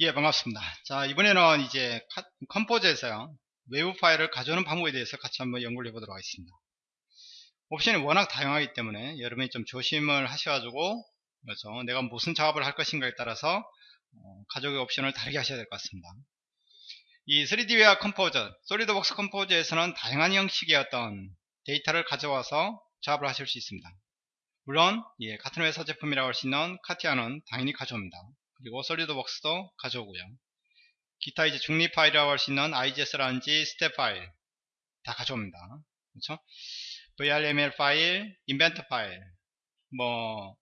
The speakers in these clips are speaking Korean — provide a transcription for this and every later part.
예, 반갑습니다. 자, 이번에는 이제 컴포저에서요, 외부 파일을 가져오는 방법에 대해서 같이 한번 연구를 해보도록 하겠습니다. 옵션이 워낙 다양하기 때문에 여러분이 좀 조심을 하셔가지고, 그렇죠. 내가 무슨 작업을 할 것인가에 따라서 어, 가져오기 옵션을 다르게 하셔야 될 것 같습니다. 이 3DVIA 컴포저, 솔리드웍스 컴포저에서는 다양한 형식의 어떤 데이터를 가져와서 작업을 하실 수 있습니다. 물론 예, 같은 회사 제품이라고 할 수 있는 카티아는 당연히 가져옵니다. 그리고 솔리드웍스도 가져오고요. 기타 이제 중립 파일이라고 할 수 있는 IGS라든지 STEP 파일 다 가져옵니다. 그렇죠? VRML 파일, 인벤터 파일, 뭐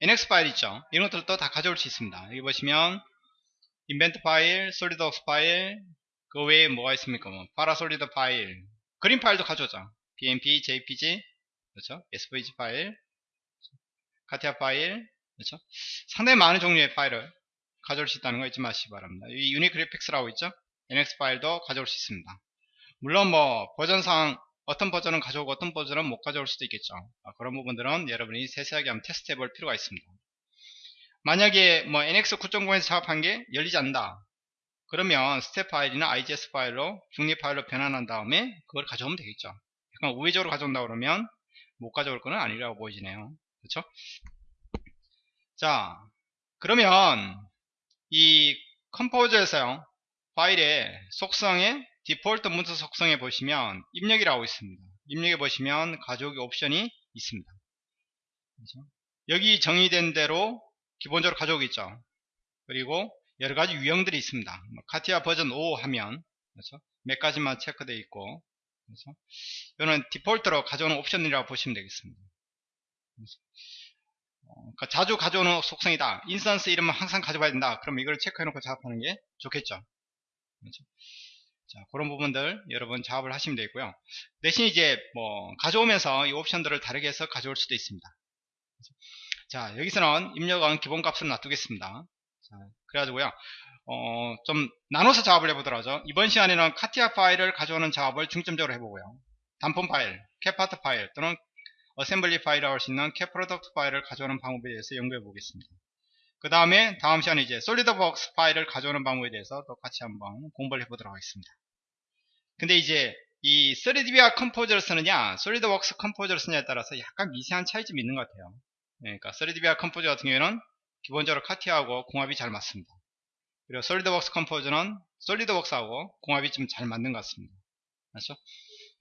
NX 파일 있죠? 이런 것들도 다 가져올 수 있습니다. 여기 보시면 인벤터 파일, 솔리드웍스 파일, 그 외에 뭐가 있습니까? 뭐 파라솔리드 파일, 그림 파일도 가져오죠. BMP, JPG, 그렇죠? SVG 파일, 카티아 파일, 그렇죠? 상당히 많은 종류의 파일을 가져올 수 있다는 거 잊지 마시기 바랍니다. 이 유니그래픽스라고 있죠? NX 파일도 가져올 수 있습니다. 물론 뭐 버전상 어떤 버전은 가져오고 어떤 버전은 못 가져올 수도 있겠죠. 아, 그런 부분들은 여러분이 세세하게 한번 테스트 해볼 필요가 있습니다. 만약에 뭐 NX 9.0에서 작업한 게 열리지 않는다. 그러면 스텝 파일이나 IGS 파일로 중립 파일로 변환한 다음에 그걸 가져오면 되겠죠. 약간 우회적으로 가져온다 그러면 못 가져올 거는 아니라고 보이지네요. 그렇죠? 자, 그러면 이 컴포저에서요 파일의 속성에 디폴트 문서 속성에 보시면 입력이라고 있습니다 입력에 보시면 가져오기 옵션이 있습니다 그렇죠? 여기 정의된 대로 기본적으로 가져오겠죠 그리고 여러 가지 유형들이 있습니다 뭐 카티아 버전 5 하면 그렇죠? 몇 가지만 체크되어 있고 그렇죠? 이거는 default로 가져오는 옵션이라고 보시면 되겠습니다 그렇죠? 그러니까 자주 가져오는 속성이다. instance 이름은 항상 가져와야 된다. 그럼 이걸 체크해놓고 작업하는 게 좋겠죠. 그렇죠? 자, 그런 부분들 여러분 작업을 하시면 되고요. 대신 이제 뭐 가져오면서 이 옵션들을 다르게 해서 가져올 수도 있습니다. 그렇죠? 자, 여기서는 입력은 기본값으로 놔두겠습니다. 자, 그래가지고요. 어, 좀 나눠서 작업을 해보도록 하죠. 이번 시간에는 카티아 파일을 가져오는 작업을 중점적으로 해보고요. 단품 파일, CATPart 파일 또는 어셈블리 파일이라고 할 수 있는 CATProduct 파일을 가져오는 방법에 대해서 연구해 보겠습니다. 그 다음에 다음 시간에 이제 솔리드웍스 파일을 가져오는 방법에 대해서 또 같이 한번 공부를 해보도록 하겠습니다. 근데 이제 이 3DVIA 컴포저를 쓰느냐 솔리드웍스 컴포저를 쓰느냐에 따라서 약간 미세한 차이점이 있는 것 같아요. 네, 그러니까 3DVIA 컴포저 같은 경우에는 기본적으로 카티아하고 궁합이 잘 맞습니다. 그리고 솔리드웍스 컴포저는 솔리드웍스하고 궁합이 좀 잘 맞는 것 같습니다. 맞죠?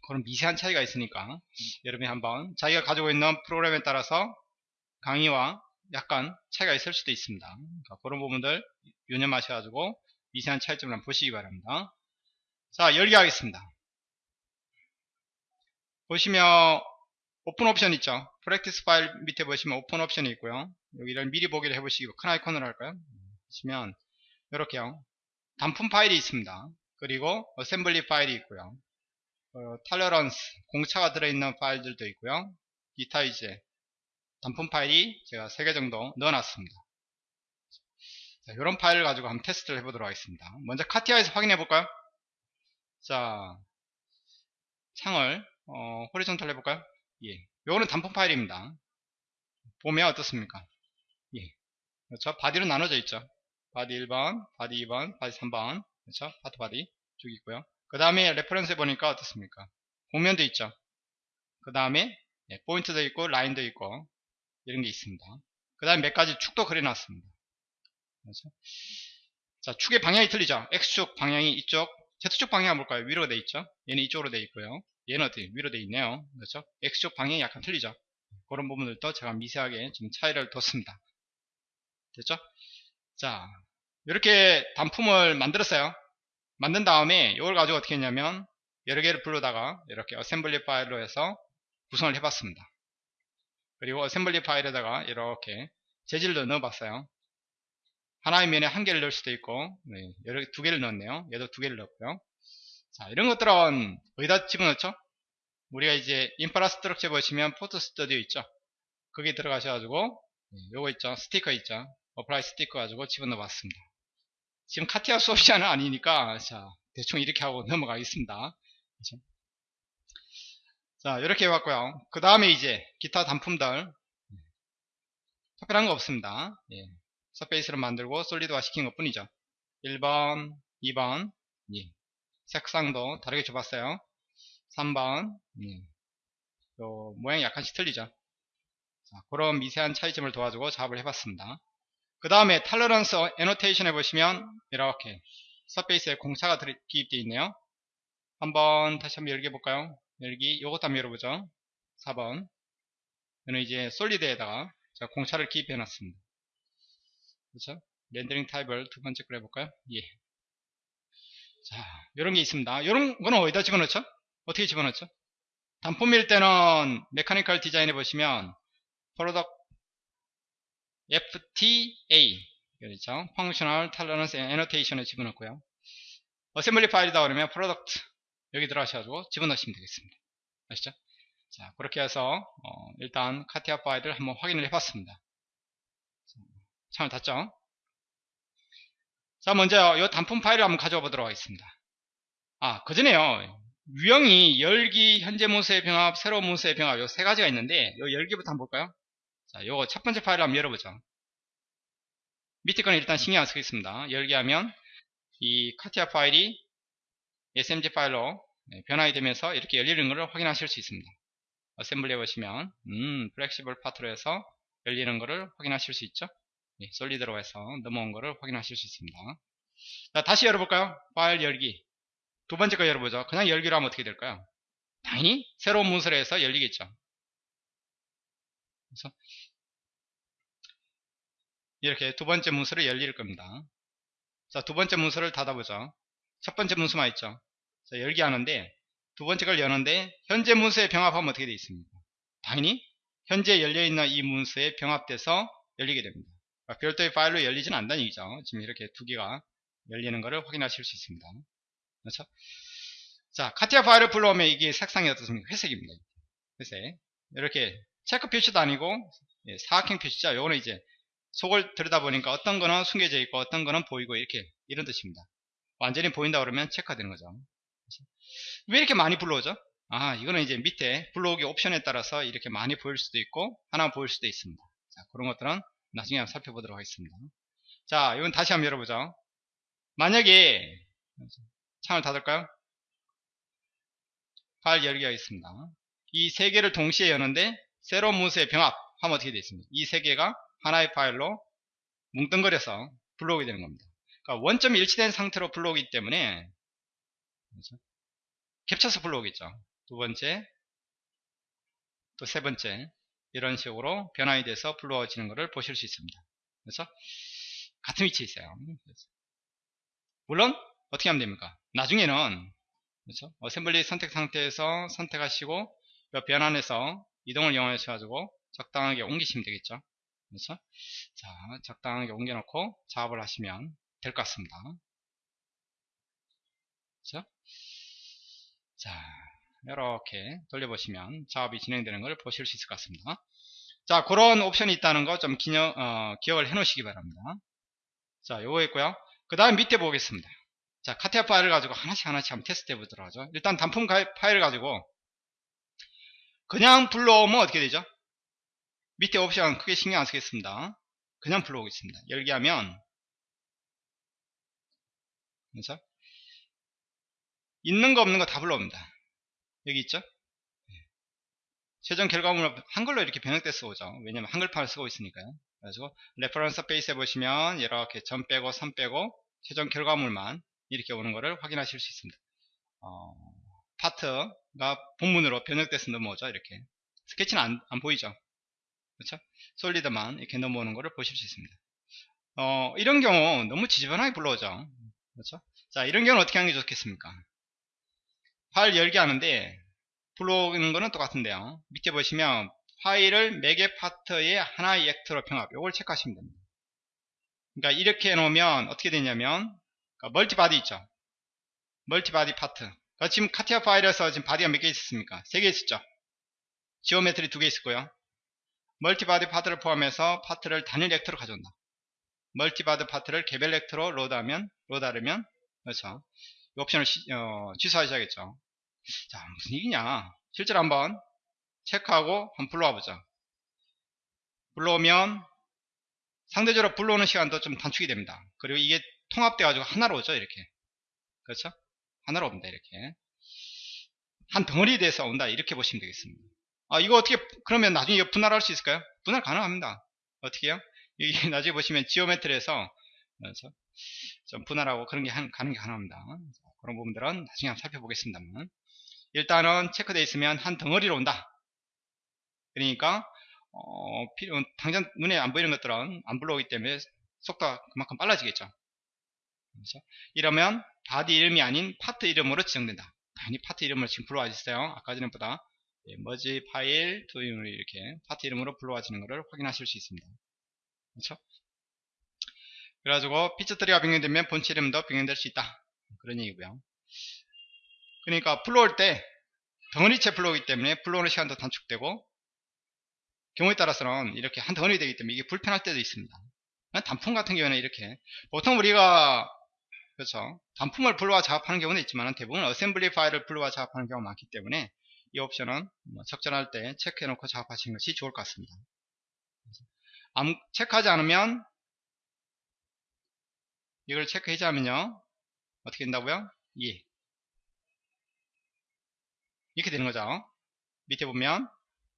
그런 미세한 차이가 있으니까 여러분이 한번 자기가 가지고 있는 프로그램에 따라서 강의와 약간 차이가 있을 수도 있습니다. 그러니까 그런 부분들 유념하셔가지고 미세한 차이점을 한번 보시기 바랍니다. 자, 열기 하겠습니다. 보시면 오픈 옵션 있죠. practice 파일 밑에 보시면 오픈 옵션이 있고요. 여기를 미리 보기를 해보시기 큰 아이콘으로 할까요? 보시면 이렇게요. 단품 파일이 있습니다. 그리고 assembly 파일이 있고요. 어, tolerance 공차가 들어있는 파일들도 있고요. 기타 이제 단품 파일이 제가 3개 정도 넣어놨습니다. 자, 이런 파일을 가지고 한번 테스트를 해보도록 하겠습니다. 먼저 카티아에서 확인해 볼까요? 자 창을 어, horizontal 해볼까요? 예, 요거는 단품 파일입니다. 보면 어떻습니까? 예, 그렇죠? body로 나눠져 있죠? body 1번 body 2번 body 3번 그렇죠? part body 쭉 있고요 그 다음에 reference 보니까 어떻습니까? 곡면도 있죠. 그 다음에 예, 포인트도 있고 라인도 있고 이런 게 있습니다. 그 다음에 몇 가지 축도 그려놨습니다. 그렇죠? 자 축의 방향이 틀리죠. X축 방향이 이쪽 Z축 방향은 뭘까요? 위로 돼 있죠. 얘는 이쪽으로 돼 있고요. 얘는 어떻게 위로 돼 있네요. 그렇죠? X축 방향이 약간 틀리죠. 그런 부분들도 제가 미세하게 좀 차이를 뒀습니다. 됐죠? 자 이렇게 단품을 만들었어요. 만든 다음에 이걸 가지고 어떻게 했냐면 여러 개를 불러다가 이렇게 어셈블리 파일로 해서 구성을 해봤습니다. 그리고 assembly 파일에다가 이렇게 재질도 넣어봤어요. 하나의 면에 한 개를 넣을 수도 있고 네, 여러 두 개를 넣었네요. 얘도 두 개를 넣었고요. 자 이런 것들은 어디다 집어넣죠? 우리가 이제 infrastructure 보시면 photo studio 있죠. 거기 들어가셔가지고 네, 요거 있죠. 스티커 있죠. apply sticker 가지고 집어넣어 봤습니다. 지금 카티아 수업시간은 아니니까 자 대충 이렇게 하고 넘어가겠습니다 그렇죠? 자 이렇게 해봤고요 그 다음에 이제 기타 단품들 특별한 거 없습니다 예. 서페이스를 만들고 솔리드화 시킨 것 뿐이죠 1번, 2번, 예. 색상도 다르게 줘봤어요. 3번, 예. 요 모양이 약간씩 틀리죠. 자, 그런 미세한 차이점을 도와주고 작업을 해봤습니다. 그 다음에 탈러런스 애노테이션 해보시면 이렇게 서페이스에 공차가 기입되어 있네요. 한번 다시 한번 열어볼까요? 열기 요것도 한번 열어보죠. 4번 저는 이제 solid에다가 제가 공차를 기입해 놨습니다. 그렇죠? 렌더링 타입을 두 번째 걸 해볼까요? 예. 자, 이런 게 있습니다. 이런 거는 어디다 집어넣죠? 어떻게 집어넣죠? 단품일 때는 mechanical design 해보시면 product FTA 그렇죠? Functional Tolerance and Annotation에 집어넣고요. assembly 파일이다 그러면 product 여기 들어가셔가지고 집어넣으시면 되겠습니다. 아시죠? 자, 그렇게 해서 어, 일단 카티아 파일을 한번 확인을 해봤습니다. 창을 닫죠? 자, 먼저 이 단품 파일을 한번 가져와 보도록 하겠습니다. 아, 그 전에요. 유형이 열기, 현재 문서의 병합, 새로운 문서의 병합 요 세 가지가 있는데 요 열기부터 한번 볼까요? 자, 요거 첫 번째 파일을 한번 열어보죠. 밑에 거는 일단 신경 안 쓰겠습니다. 열기하면 이 카티아 파일이 SMG 파일로 네, 변환이 되면서 이렇게 열리는 것을 확인하실 수 있습니다. assembly 해보시면 음, flexible part로 해서 열리는 것을 확인하실 수 있죠. 네, solid로 해서 넘어온 것을 확인하실 수 있습니다. 자, 다시 열어볼까요? 파일 열기. 두 번째 거 열어보죠. 그냥 열기로 하면 어떻게 될까요? 당연히 새로운 문서로 해서 열리겠죠. 그래서 이렇게 두 번째 문서를 열릴 겁니다. 자, 두 번째 문서를 닫아보죠. 첫 번째 문서만 있죠. 자, 열기 하는데 두 번째 걸 여는데 현재 문서에 병합하면 어떻게 되어 있습니까? 당연히 현재 열려있는 이 문서에 병합돼서 열리게 됩니다. 그러니까 별도의 파일로 열리지는 않다는 얘기죠. 지금 이렇게 두 개가 열리는 것을 확인하실 수 있습니다. 그렇죠? 자, 카티아 파일을 불러오면 이게 색상이 어떻습니까? 회색입니다. 회색. 이렇게 체크 표시도 아니고 예, 사각형 표시죠. 요거는 이제 속을 들여다보니까 어떤 거는 숨겨져 있고 어떤 거는 보이고 이렇게 이런 뜻입니다. 완전히 보인다 그러면 체크가 되는 거죠. 왜 이렇게 많이 불러오죠? 아 이거는 이제 밑에 불러오기 옵션에 따라서 이렇게 많이 보일 수도 있고 하나 보일 수도 있습니다. 자 그런 것들은 나중에 한번 살펴보도록 하겠습니다. 자 이건 다시 한번 열어보죠. 만약에 창을 닫을까요? 파일 열기가 있습니다. 이 세 개를 동시에 여는데 새로운 문서의 병합 하면 어떻게 되어 있습니까? 이 세 개가 하나의 파일로 뭉뚱거려서 불러오게 되는 겁니다. 그러니까 원점이 일치된 상태로 불러오기 때문에 그렇죠? 겹쳐서 불러오겠죠. 두 번째, 또 세 번째 이런 식으로 변환이 돼서 불러지는 것을 보실 수 있습니다. 그래서 같은 위치에 있어요. 물론 어떻게 하면 됩니까? 나중에는 그렇죠? 어셈블리 선택 상태에서 선택하시고 변환해서 이동을 이용하셔 가지고 적당하게 옮기시면 되겠죠. 그렇죠? 자, 적당하게 옮겨놓고 작업을 하시면 될 것 같습니다. 그렇죠? 자, 이렇게 돌려보시면 작업이 진행되는 걸 보실 수 있을 것 같습니다. 자, 그런 옵션이 있다는 거 좀 어, 기억을 해 놓으시기 바랍니다. 자, 요거 있고요. 그 다음 밑에 보겠습니다. 자, 카티아 파일을 가지고 하나씩 하나씩 한번 테스트 해보도록 하죠. 일단 단품 파일을 가지고 그냥 불러오면 어떻게 되죠? 밑에 옵션 크게 신경 안 쓰겠습니다. 그냥 불러오겠습니다. 열기 하면 그래서 있는 거 없는 거 다 불러옵니다. 여기 있죠? 최종 결과물을 한글로 이렇게 변형돼서 오죠. 왜냐면 한글판을 쓰고 있으니까요. 그래서 reference face에 보시면 이렇게 점 빼고 3 빼고 최종 결과물만 이렇게 오는 것을 확인하실 수 있습니다. 어, 파트가 본문으로 변형돼서 넘어오죠. 이렇게 스케치는 안, 안 보이죠. 그렇죠? solid만 이렇게 넘어오는 것을 보실 수 있습니다. 어, 이런 경우 너무 지저분하게 불러오죠. 그렇죠? 자, 이런 경우는 어떻게 하는 게 좋겠습니까? 파일 열기 하는데 불러오는 거는 똑같은데요. 밑에 보시면 파일을 매개 파트의 하나의 actor로 병합. 이걸 체크하시면 됩니다. 그러니까 이렇게 해놓으면 어떻게 되냐면 그러니까 multi-body 있죠. multi-body 파트. 그러니까 지금 카티아 파일에서 지금 body가 몇 개 있었습니까? 세 개 있었죠. geometry 두 개 있었고요. multi-body 파트를 포함해서 파트를 단일 actor로 가져온다. multi-body 파트를 개별 actor로 load하면 load하려면 그렇죠. 이 옵션을 시, 어, 취소하셔야겠죠. 자 무슨 얘기냐 실제로 한번 체크하고 한번 불러와 보자. 불러오면 상대적으로 불러오는 시간도 좀 단축이 됩니다. 그리고 이게 통합돼 가지고 하나로 오죠 이렇게 그렇죠 하나로 옵니다 이렇게 한 덩어리에 대해서 온다 이렇게 보시면 되겠습니다 아 이거 어떻게 그러면 나중에 분할할 수 있을까요 분할 가능합니다 어떻게 해요 여기 나중에 보시면 지오메트리에서? 좀 분할하고 그런 게 한, 가는 게 가능합니다 자, 그런 부분들은 나중에 한번 살펴보겠습니다만 일단은 체크되어 있으면 한 덩어리로 온다 그러니까 어, 당장 눈에 안 보이는 것들은 안 불러오기 때문에 속도가 그만큼 빨라지겠죠. 그렇죠? 이러면 body 이름이 아닌 파트 이름으로 지정된다. 당연히 파트 이름을 지금 불러와 주세요. 아까 전에보다 예, merge file doing으로 이렇게 파트 이름으로 불러와지는 것을 확인하실 수 있습니다. 그렇죠? 그래가지고 feature tree가 변경되면 본체 이름도 변경될 수 있다. 그런 얘기고요. 그러니까 불러올 때 덩어리째 불러오기 때문에 불러오는 시간도 단축되고 경우에 따라서는 이렇게 한 덩어리 되기 때문에 이게 불편할 때도 있습니다. 단품 같은 경우에는 이렇게 보통 우리가 그렇죠 단품을 불러와 작업하는 경우는 있지만 대부분 어셈블리 파일을 불러와 작업하는 경우가 많기 때문에 이 옵션은 뭐 적절할 때 체크해 놓고 작업하시는 것이 좋을 것 같습니다. 체크하지 않으면 이걸 체크하자면요 어떻게 된다고요? 예 이렇게 되는 거죠. 밑에 보면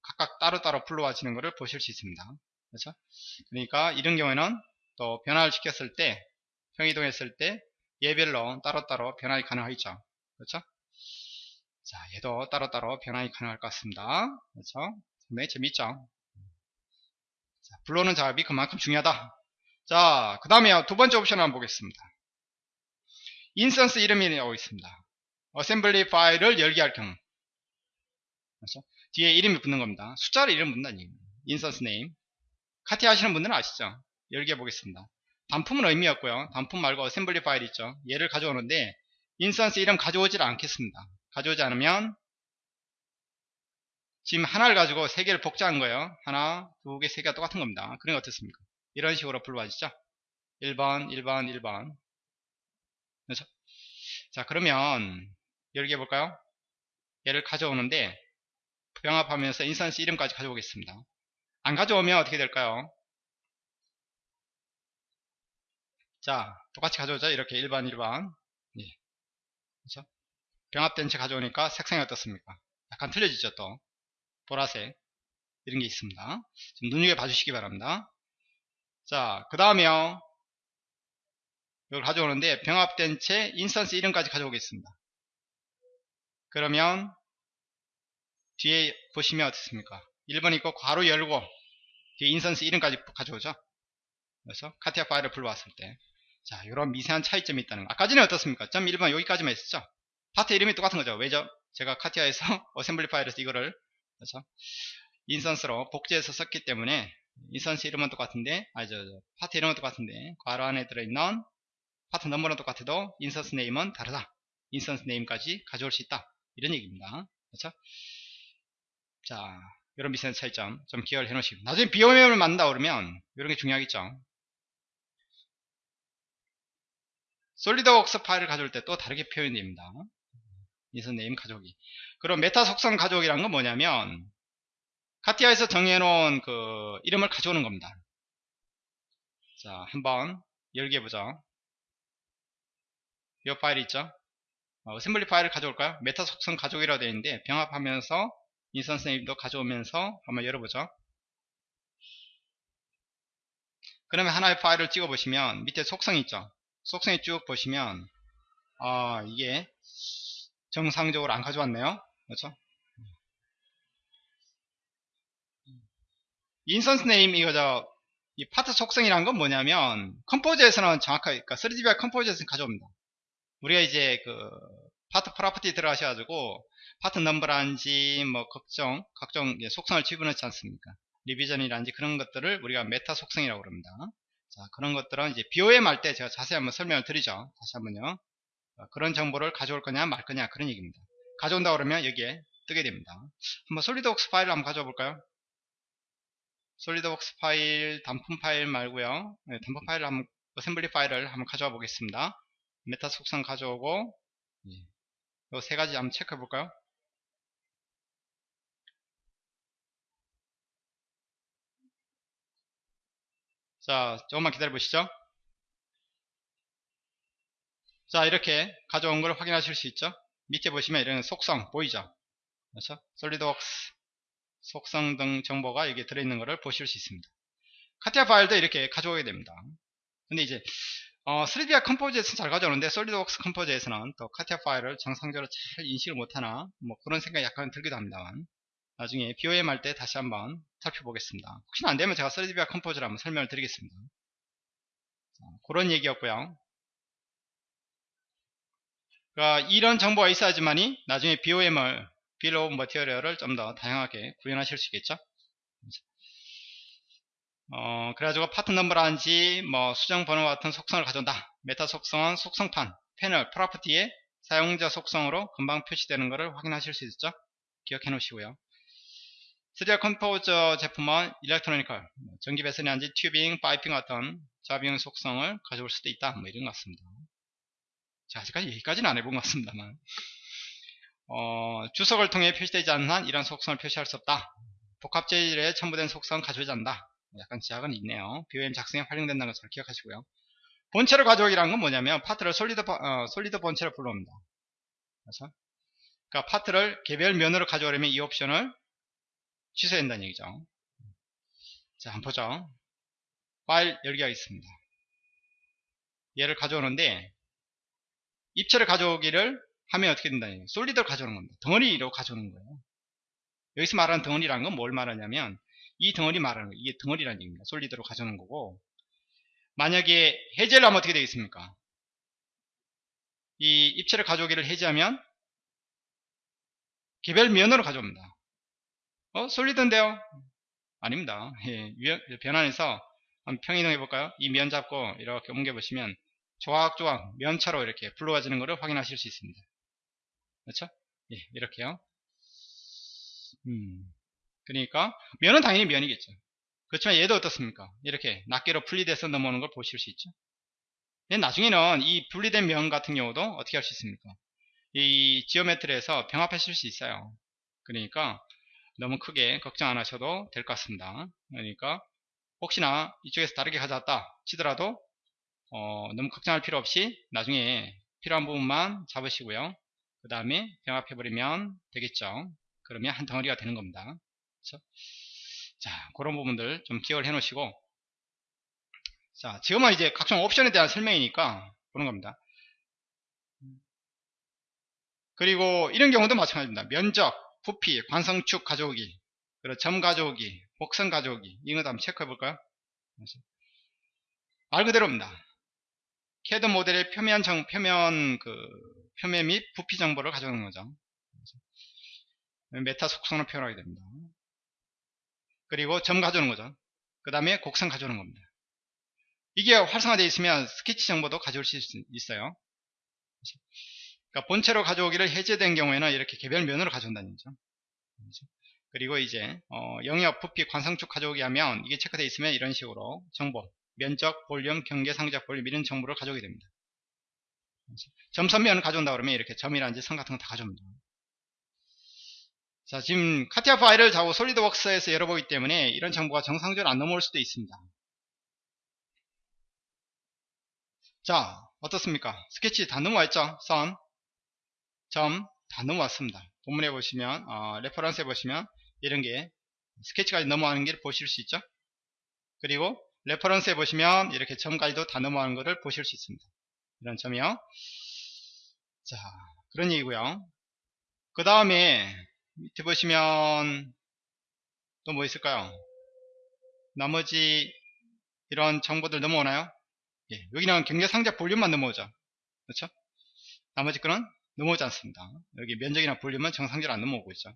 각각 따로따로 불러와지는 것을 보실 수 있습니다. 그렇죠? 그러니까 이런 경우에는 또 변화를 시켰을 때, 평행이동했을 때 개별로 따로따로 변환이 가능하겠죠. 그렇죠? 자, 얘도 따로따로 변환이 가능할 것 같습니다. 그렇죠? 상당히 재밌죠? 자, 불러오는 작업이 그만큼 중요하다. 자, 그 다음에 두 번째 옵션 한번 보겠습니다. instance 이름이 나오고 있습니다. assembly 파일을 열기 할 경우. 그렇죠? 뒤에 이름이 붙는 겁니다. 숫자로 이름 붙는다는. instance name. 카티아 하시는 분들은 아시죠? 열어 보겠습니다. 단품은 의미 없고요. 단품 말고 assembly 파일 있죠. 얘를 가져오는데 instance 이름 가져오질 않겠습니다. 가져오지 않으면 지금 하나를 가지고 세 개를 복제한 거예요. 하나, 두 개, 세 개가 똑같은 겁니다. 그런 게 어떻습니까? 이런 식으로 불러와지죠. 1번, 1번, 1번. 그렇죠? 자, 그러면 열어 볼까요? 얘를 가져오는데 병합하면서 instance 이름까지 가져오겠습니다. 안 가져오면 어떻게 될까요? 자, 똑같이 가져오자. 이렇게 1번, 1번. 예. 그렇죠? 병합된 채 가져오니까 색상이 어떻습니까? 약간 틀려지죠, 또. 보라색. 이런 게 있습니다. 좀 눈여겨 봐주시기 바랍니다. 자, 그 다음에요. 이걸 가져오는데 병합된 채 instance 이름까지 가져오겠습니다. 그러면 뒤에 보시면 어떻습니까? 1번 있고 괄호 열고 뒤에 instance 이름까지 가져오죠. 그래서 CATIA 파일을 불러왔을 때 자, 이런 미세한 차이점이 있다는 거. 아까 전에 어떻습니까? 점 1번 여기까지만 있었죠. 파트 이름이 똑같은 거죠. 왜죠? 제가 CATIA에서 assembly 파일에서 이거를 그렇죠? instance로 복제해서 썼기 때문에 instance 이름은 똑같은데 아 저, 저 파트 이름은 똑같은데 괄호 안에 들어있는 파트 넘버는 똑같아도 instance name은 다르다. instance name까지 가져올 수 있다. 이런 얘기입니다. 그렇죠? 자, 이런 미세한 차이점 좀 기억을 해 놓으시고 나중에 BOM을 만든다 그러면 이런 게 중요하겠죠. SolidWorks 파일을 가져올 때 또 다르게 표현됩니다. instance name 가져오기. 그럼 메타 속성 가져오기란 건 뭐냐면 CATIA에서 정해놓은 그 이름을 가져오는 겁니다. 자, 한번 열기 해보죠. 이 파일 있죠? assembly 파일을 가져올까요? 메타 속성 가져오기라고 되어 있는데 병합하면서 instance name도 가져오면서 한번 열어보죠. 그러면 하나의 파일을 찍어 보시면 밑에 속성이 있죠. 속성이 쭉 보시면 아 이게 정상적으로 안 가져왔네요. 그렇죠? instance name 이거 저이 파트 속성이란 건 뭐냐면 Composer에서는 정확하게 그러니까 3DBR 컴포즈에서는 가져옵니다. 우리가 이제 그 파트 property 들어가셔가지고 파트 넘버란지 뭐 각종 각종 속성을 집어넣지 않습니까? revision이란지 그런 것들을 우리가 메타 속성이라고 그럽니다. 자 그런 것들은 이제 BOM 할 때 제가 자세히 한번 설명을 드리죠. 다시 한번요. 어, 그런 정보를 가져올 거냐 말 거냐 그런 얘기입니다. 가져온다 그러면 여기에 뜨게 됩니다. 한번 SolidWorks 파일을 한번 가져와 볼까요? SolidWorks 파일 단품 파일 말고요. 네, 단품 파일을 한번 assembly 파일을 한번 가져와 보겠습니다. 메타 속성 가져오고 이 세 가지 한번 체크해 볼까요? 자, 조금만 기다려 보시죠. 자 이렇게 가져온 걸 확인하실 수 있죠? 밑에 보시면 이런 속성 보이죠? 그렇죠? SolidWorks 속성 등 정보가 여기에 들어있는 것을 보실 수 있습니다. CATIA 파일도 이렇게 가져오게 됩니다. 근데 이제 어, 3DVIA Composer에서는 잘 가져오는데 SolidWorks Composer에서는 또 CATIA 파일을 정상적으로 잘 인식을 못하나 뭐 그런 생각이 약간 들기도 합니다만 나중에 BOM 할 때 다시 한번 살펴보겠습니다. 혹시나 안되면 제가 3DVIA Composer를 한번 설명을 드리겠습니다. 자, 그런 얘기였고요 그러니까 이런 정보가 있어야지만이 나중에 BOM을 bill of material을 좀 더 다양하게 구현하실 수 있겠죠? 어, 그래가지고 파트 넘버라든지 뭐 수정 번호 같은 속성을 가져온다. 메타 속성은 속성판 패널 property에 사용자 속성으로 금방 표시되는 것을 확인하실 수 있죠? 기억해 놓으시고요. 3D Composer 제품은 electronical 전기 배선이란지 tubing, piping 같은 자비용 속성을 가져올 수도 있다. 뭐 이런 것 같습니다 자, 아직까지 여기까지는 안 해본 것 같습니다만. 어, 주석을 통해 표시되지 않는 한 이런 속성을 표시할 수 없다. 복합 제일에 첨부된 속성은 가져오지 않는다. 약간 제약은 있네요. BOM 작성에 활용된다는 것을 기억하시고요. 본체를 가져오기란 건 뭐냐면 파트를 solid, 어, solid 본체를 불러옵니다. 그래서 그러니까 파트를 개별 면으로 가져오려면 이 옵션을 취소해야 된다는 얘기죠. 자 한번 보죠. 파일 열기가 있습니다. 얘를 가져오는데 본체를 가져오기를 하면 어떻게 된다는 solid를 가져오는 겁니다. 덩어리로 가져오는 거예요. 여기서 말하는 덩어리라는 건 뭘 말하냐면 이 덩어리 말하는 거예요. 이게 덩어리라는 얘기입니다. 솔리드로 가져오는 거고 만약에 해제를 하면 어떻게 되겠습니까? 이 입체를 가져오기를 해제하면 개별 면으로 가져옵니다. 어? 솔리드인데요? 아닙니다. 예, 변환해서 한번 평이동해 볼까요? 이 면 잡고 이렇게 옮겨 보시면 조각조각 면차로 이렇게 불러가지는 것을 확인하실 수 있습니다. 그렇죠? 예, 이렇게요. 음, 그러니까 면은 당연히 면이겠죠. 그렇지만 얘도 어떻습니까? 이렇게 낱개로 분리돼서 넘어오는 걸 보실 수 있죠. 나중에는 이 분리된 면 같은 경우도 어떻게 할 수 있습니까? 이 지오메트리에서 병합하실 수 있어요. 그러니까 너무 크게 걱정 안 하셔도 될 것 같습니다. 그러니까 혹시나 이쪽에서 다르게 가져왔다 치더라도 어, 너무 걱정할 필요 없이 나중에 필요한 부분만 잡으시고요. 그 다음에 병합해버리면 되겠죠. 그러면 한 덩어리가 되는 겁니다. 그렇죠? 자, 그런 부분들 좀 기억을 해 놓으시고 자, 지금은 이제 각종 옵션에 대한 설명이니까 그런 겁니다. 그리고 이런 경우도 마찬가지입니다. 면적, 부피, 관성축 가져오기, 그리고 점 가져오기, 복선 가져오기 이거 한번 체크해 볼까요? 말 그대로입니다. 캐드 모델의 표면 정, 표면 그 표면 및 부피 정보를 가져오는 거죠. 메타 속성을 표현하게 됩니다. 그리고 점 가져오는 거죠. 그 다음에 곡선 가져오는 겁니다. 이게 활성화되어 있으면 스케치 정보도 가져올 수 있어요. 그러니까 본체로 가져오기를 해제된 경우에는 이렇게 개별 면으로 가져온다는 거죠. 그리고 이제 어, 영역, 부피, 관성축 가져오기 하면 이게 체크되어 있으면 이런 식으로 정보 면적, 볼륨, 경계 상자, 볼륨 이런 정보를 가져오게 됩니다. 점선면을 가져온다 그러면 이렇게 점이라든지 선 같은 거 다 가져옵니다. 자, 지금 CATIA 파일을 가지고 SolidWorks에서 열어보기 때문에 이런 정보가 정상적으로 안 넘어올 수도 있습니다. 자, 어떻습니까? 스케치 다 넘어왔죠? 선, 점, 다 넘어왔습니다. 본문에 보시면, 어, reference에 보시면 이런 게 스케치까지 넘어가는 게 보실 수 있죠? 그리고 reference에 보시면 이렇게 점까지도 다 넘어가는 것을 보실 수 있습니다. 이런 점이요. 자, 그런 얘기고요. 그 다음에 밑에 보시면 또 뭐 있을까요? 나머지 이런 정보들 넘어오나요? 예, 여기는 경계 상자 볼륨만 넘어오죠. 그렇죠? 나머지 거는 넘어오지 않습니다. 여기 면적이나 볼륨은 정상적으로 안 넘어오고 있죠.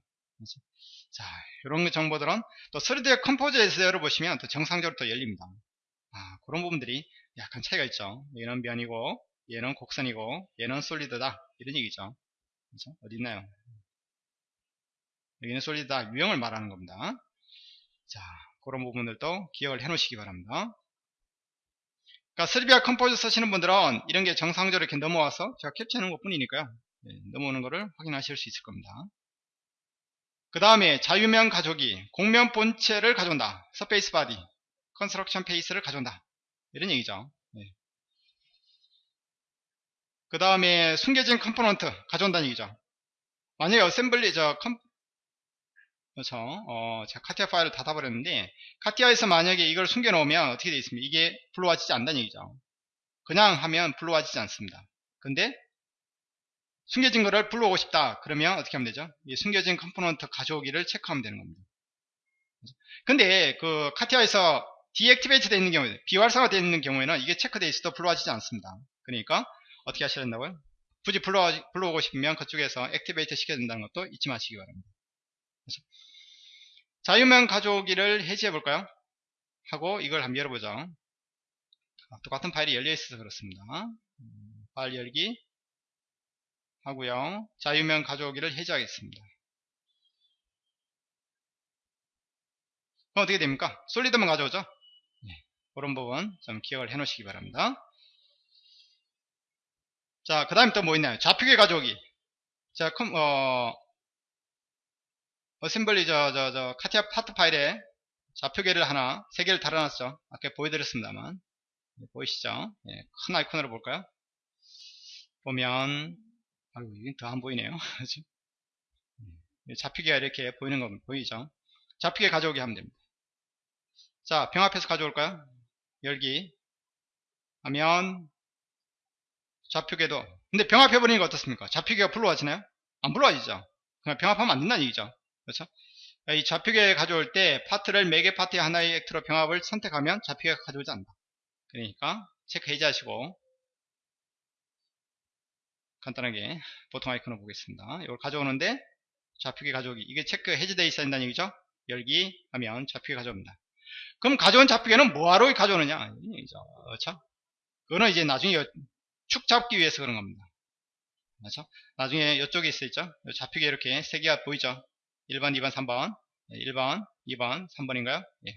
자, 이런 정보들은 또 3D 컴포즈에서 열어보시면 또 정상적으로 또 열립니다. 아, 그런 부분들이 약간 차이가 있죠. 얘는 면이고, 얘는 곡선이고, 얘는 솔리드다. 이런 얘기죠. 그렇죠? 어디 있나요? 여기는 솔리드다. 유형을 말하는 겁니다. 자, 그런 부분들도 기억을 해 놓으시기 바랍니다. 그러니까 3D Composer 쓰시는 분들은 이런 게 정상적으로 이렇게 넘어와서 제가 캡처하는 것 뿐이니까요. 네, 넘어오는 것을 확인하실 수 있을 겁니다. 그 다음에 자유면 가져오기 곡면 본체를 가져온다 surface body construction face를 가져온다 이런 얘기죠 네. 그 다음에 숨겨진 component 가져온다는 얘기죠. 만약에 assembly 저 컴, 그렇죠. 어, 제가 CATIA 파일을 닫아버렸는데 CATIA에서 만약에 이걸 숨겨놓으면 어떻게 되어 있습니까? 이게 불러와지지 않다는 얘기죠. 그냥 하면 불러와지지 않습니다. 근데 숨겨진 거를 불러오고 싶다. 그러면 어떻게 하면 되죠? 이 숨겨진 component 가져오기를 체크하면 되는 겁니다. 근데 그 CATIA에서 deactivate 되어 있는 경우에 비활성화 되어 있는 경우에는 이게 체크되어 있어도 불러와지지 않습니다. 그러니까 어떻게 하셔야 된다고요? 굳이 불러, 불러오고 싶으면 그쪽에서 activate 시켜야 된다는 것도 잊지 마시기 바랍니다. 자유명 가져오기를 해지해 볼까요? 하고 이걸 한번 열어보죠. 아, 똑같은 파일이 열려 있어서 그렇습니다. 음, 파일 열기 하고요. 자유명 가져오기를 해제하겠습니다. 그럼 어떻게 됩니까? 솔리드만 가져오죠? 네, 그런 부분 좀 기억을 해 놓으시기 바랍니다. 자, 그 다음에 또 뭐 있나요? 좌표계 가져오기. 자, 컴, 어, assembly 저, 저, 저, CATIA 파트 파일에 좌표계를 하나, 세 개를 달아놨죠. 아까 보여드렸습니다만. 네, 보이시죠? 네, 큰 아이콘으로 볼까요? 보면, 아이고, 이게 더 안 보이네요. 네, 좌표계가 이렇게 보이는 거 보이죠? 좌표계 가져오기 하면 됩니다. 자, 병합해서 가져올까요? 열기. 하면, 좌표계도 근데 병합해버리니까 어떻습니까 좌표계가 불러와지나요 안 불러와지죠 그냥 병합하면 안 된다는 얘기죠 그렇죠 이 좌표계 가져올 때 파트를 매개 파트의 하나의 액트로 병합을 선택하면 좌표계가 가져오지 않는다 그러니까 체크 해제하시고 간단하게 보통 아이콘을 보겠습니다 이걸 가져오는데 좌표계 가져오기 이게 체크 해제되어 있어야 된다는 얘기죠 열기 하면 좌표계 가져옵니다 그럼 가져온 좌표계는 뭐하러 가져오느냐 그렇죠 그거는 이제 나중에 축 잡기 위해서 그런 겁니다. 그렇죠? 나중에 이쪽에 있어 있죠? 좌표계 이렇게 세 개가 보이죠? 1번, 2번, 3번. 1번, 2번, 3번인가요? 예.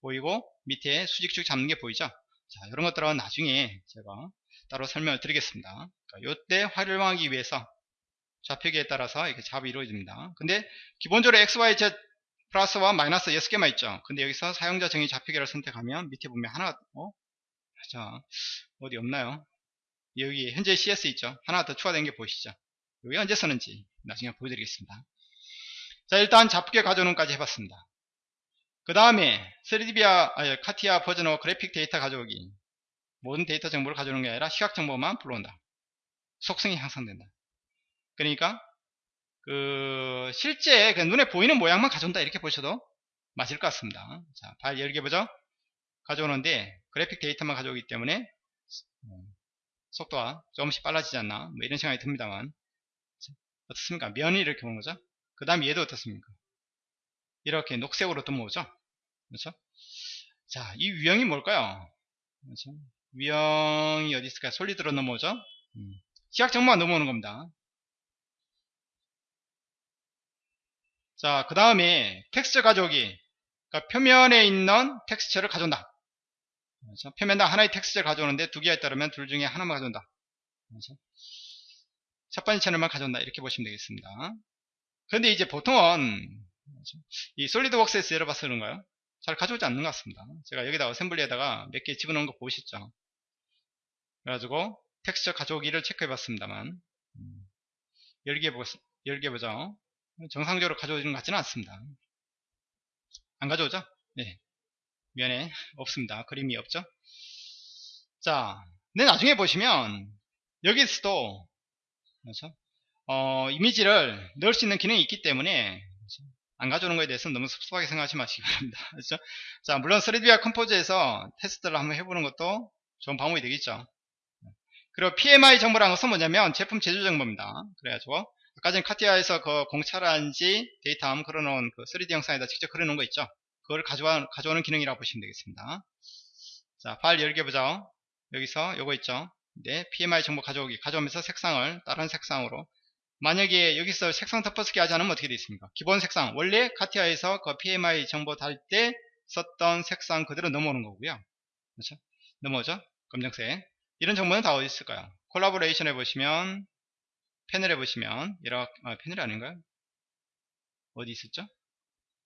보이고 밑에 수직축 잡는 게 보이죠? 자, 이런 것들은 나중에 제가 따로 설명을 드리겠습니다. 그러니까 이때 활용하기 위해서 좌표계에 따라서 이렇게 잡이 이루어집니다. 근데 기본적으로 x, y, z 플러스와 마이너스 6개만 있죠. 근데 여기서 사용자 정의 좌표계를 선택하면 밑에 보면 하나 어? 자, 어디 없나요? 여기 현재 CS 있죠 하나 더 추가된 게 보이시죠 여기 언제 쓰는지 나중에 보여드리겠습니다 자 일단 좌표계 가져오는까지 해봤습니다 그 다음에 3DB와 아니, CATIA 버전어 그래픽 데이터 가져오기 모든 데이터 정보를 가져오는 게 아니라 시각 정보만 불러온다. 속성이 향상된다. 그러니까 그 실제 그 눈에 보이는 모양만 가져온다. 이렇게 보셔도 맞을 것 같습니다. 자 파일 열게 보죠. 가져오는데 그래픽 데이터만 가져오기 때문에 음, 속도가 조금씩 빨라지지 않나? 뭐 이런 생각이 듭니다만. 어떻습니까? 면이 이렇게 오는 거죠? 그 다음 얘도 어떻습니까? 이렇게 녹색으로 넘어오죠? 그렇죠? 자 이 유형이 뭘까요? 그렇죠? 유형이 어디 있을까요 솔리드로 넘어오죠 음. 시각 정보가 넘어오는 겁니다 자 그 다음에 텍스처 가져오기 그러니까 표면에 있는 텍스처를 가져온다 그렇죠? 표면당 하나의 texture를 가져오는데 두 개가 있다면 둘 중에 하나만 가져온다. 그렇죠? 첫 번째 채널만 가져온다. 이렇게 보시면 되겠습니다. 그런데 이제 보통은 그렇죠? 이 SolidWorks에서 열어봐서 그런가요? 잘 가져오지 않는 것 같습니다. 제가 여기다 assembly에다가 몇 개 집어넣은 거 보시죠. 그래가지고 텍스처 가져오기를 체크해 봤습니다만 음, 열기 해 보, 열기 해 보죠. 정상적으로 가져오지는 것 같지는 않습니다. 안 가져오죠? 네. 면에 없습니다. 그림이 없죠? 자, 근데 나중에 보시면 여기서도 그렇죠? 어, 이미지를 넣을 수 있는 기능이 있기 때문에 그렇죠? 안 가져오는 것에 대해서는 너무 섭섭하게 생각하지 마시기 바랍니다. 그렇죠? 자, 물론 3D와 컴포즈에서 테스트를 한번 해보는 것도 좋은 방법이 되겠죠. 그리고 PMI 정보라는 것은 뭐냐면 제품 제조 정보입니다. 그래가지고 아까 전 카티아에서 그 공차란지 데이터 걸어놓은 그 3D 영상에다 직접 그려놓은 거 있죠. 그걸 가져와, 가져오는 기능이라고 보시면 되겠습니다. 자, 파일 열게 보죠. 여기서 요거 있죠. 네, PMI 정보 가져오기. 가져오면서 색상을 다른 색상으로. 만약에 여기서 색상 덮어쓰기 않으면 어떻게 되어 있습니까? 기본 색상. 원래 카티아에서 그 PMI 정보 달 때 썼던 색상 그대로 넘어오는 거고요. 그렇죠? 넘어오죠? 검정색. 이런 정보는 다 어디 있을까요? 콜라보레이션 해보시면, 패널 해보시면, 이렇게, 아, 패널이 아닌가요? 어디 있었죠?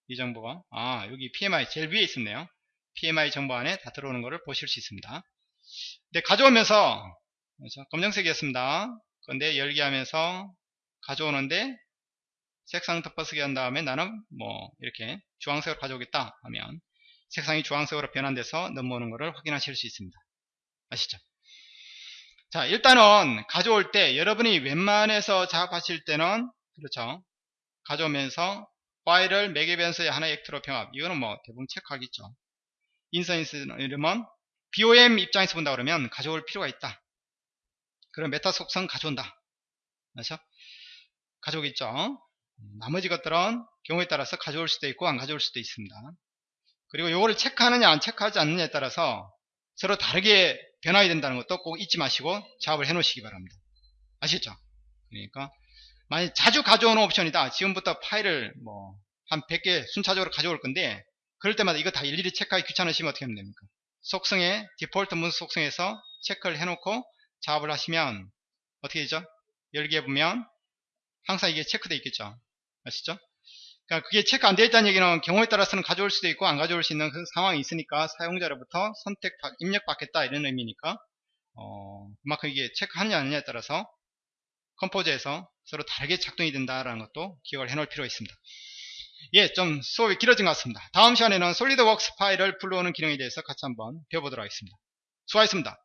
이 정보가 아 여기 PMI 제일 위에 있었네요 PMI 정보 안에 다 들어오는 것을 보실 수 있습니다 근데 가져오면서 그렇죠? 검정색이었습니다. 그런데 열기 하면서 가져오는데 색상 덮어쓰기 한 다음에 나는 뭐 이렇게 주황색으로 가져오겠다 하면 색상이 주황색으로 변환돼서 넘어오는 것을 확인하실 수 있습니다. 아시죠? 자 일단은 가져올 때 여러분이 웬만해서 작업하실 때는 그렇죠. 가져오면서 파일을 매개 변수의 하나의 액트로 병합. 이거는 뭐 대부분 체크하겠죠. 인서인스 이름은 BOM 입장에서 본다 그러면 가져올 필요가 있다. 그럼 메타 속성 가져온다. 그렇죠? 가져오겠죠. 나머지 것들은 경우에 따라서 가져올 수도 있고 안 가져올 수도 있습니다. 그리고 요거를 체크하느냐 안 체크하지 않느냐에 따라서 서로 다르게 변화가 된다는 것도 꼭 잊지 마시고 작업을 해 놓으시기 바랍니다. 아시죠? 그러니까 만약 자주 가져오는 옵션이다. 지금부터 파일을 뭐 한 100개 순차적으로 가져올 건데 그럴 때마다 이거 다 일일이 체크하기 귀찮으시면 어떻게 하면 됩니까? 속성에 디폴트 문서 속성에서 체크를 해놓고 작업을 하시면 어떻게 되죠? 열기해 보면 항상 이게 체크되어 있겠죠. 아시죠? 그러니까 그게 체크 안 되어 있다는 얘기는 경우에 따라서는 가져올 수도 있고 안 가져올 수 있는 그런 상황이 있으니까 사용자로부터 선택 입력 받겠다 이런 의미니까 어, 그만큼 이게 체크하느냐 아니냐에 따라서 컴포즈에서 서로 다르게 작동이 된다라는 것도 기억을 해 놓을 필요가 있습니다. 예, 좀 수업이 길어진 것 같습니다. 다음 시간에는 솔리드웍스 파일을 불러오는 기능에 대해서 같이 한번 배워보도록 하겠습니다. 수고하셨습니다.